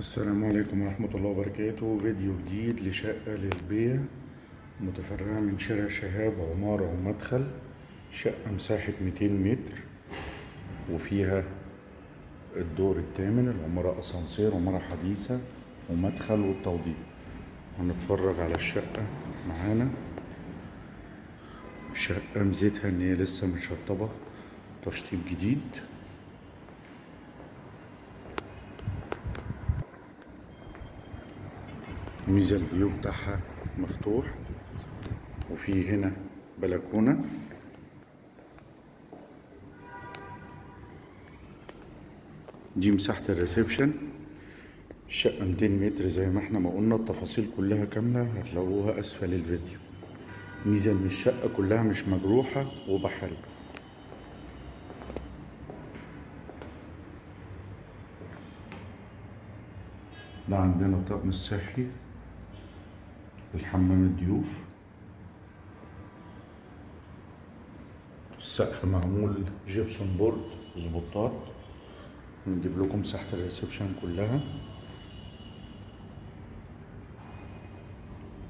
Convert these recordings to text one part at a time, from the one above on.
السلام عليكم ورحمة الله وبركاته. فيديو جديد لشقة للبيع متفرعة من شارع شهاب عمارة ومدخل شقة مساحة 200 متر وفيها الدور الثامن العمارة أسانسير عمارة حديثة ومدخل والتوضيب. هنتفرج على الشقة معانا. شقة ميزتها إن هي لسه مشطبة تشطيب جديد. ميزة ال view بتاعها مفتوح وفي هنا بلكونة. دي مساحة ال reception الشقة 200 متر زي ما إحنا ما قلنا التفاصيل كلها كاملة هتلاقوها أسفل الفيديو. ميزة إن الشقة كلها مش مجروحة وبحري. ده عندنا طقم الصحي الحمام الضيوف. السقف معمول gypsum board spot ات. نجيب لكم مساحة ال reception كلها.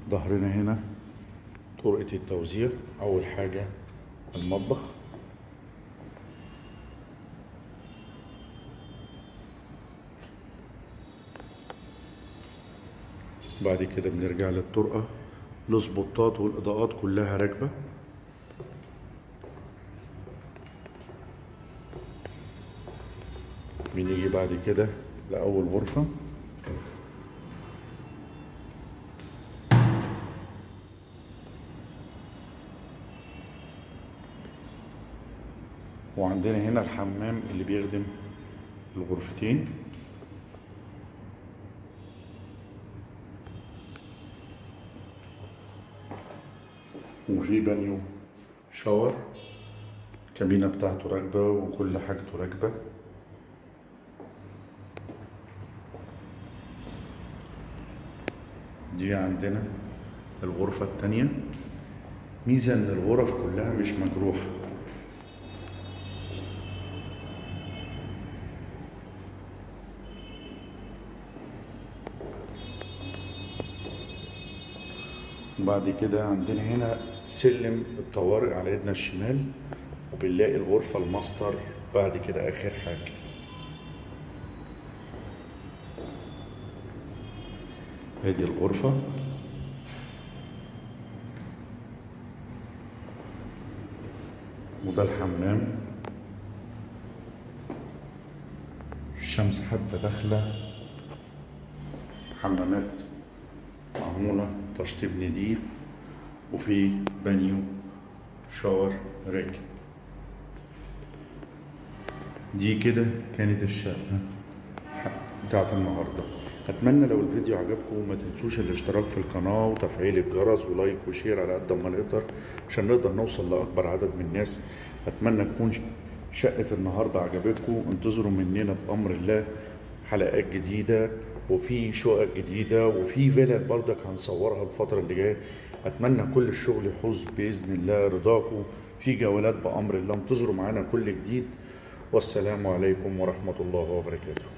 ظهرنا هنا طرقة التوزيع. أول حاجة المطبخ. بعد كده بنرجع للطرقة السبوتات والإضاءات كلها راكبة. بنيجي بعد كده لأول غرفة. وعندنا هنا الحمام اللي بيخدم الغرفتين. وفي بانيو شاور. الكابينة بتاعته راكبة وكل حاجته راكبة. دي عندنا الغرفة التانية. ميزة إن الغرف كلها مش مجروحة. وبعد كده عندنا هنا سلم الطوارئ على ايدنا الشمال وبنلاقي الغرفة الماستر بعد كده آخر حاجة. هذه الغرفة. وده الحمام. الشمس حتى داخلة. حمامات معمولة. تشطيب نضيف وفي بانيو shower راكب. دي كده كانت الشقة بتاعت النهاردة. أتمنى لو الفيديو عجبكم ما تنسوش الاشتراك في القناة وتفعيل الجرس و like و share على قد ما نقدر عشان نقدر نوصل لأكبر عدد من الناس. أتمنى تكون شقة النهاردة عجبتكم. انتظروا مننا بأمر الله حلقات جديدة. وفي شقق جديدة وفي فيلل برضك هنصورها الفترة اللي جاية. أتمنى كل الشغل يحوز بإذن الله رضاكم. في جولات بأمر الله انتظروا معانا كل جديد. والسلام عليكم ورحمة الله وبركاته.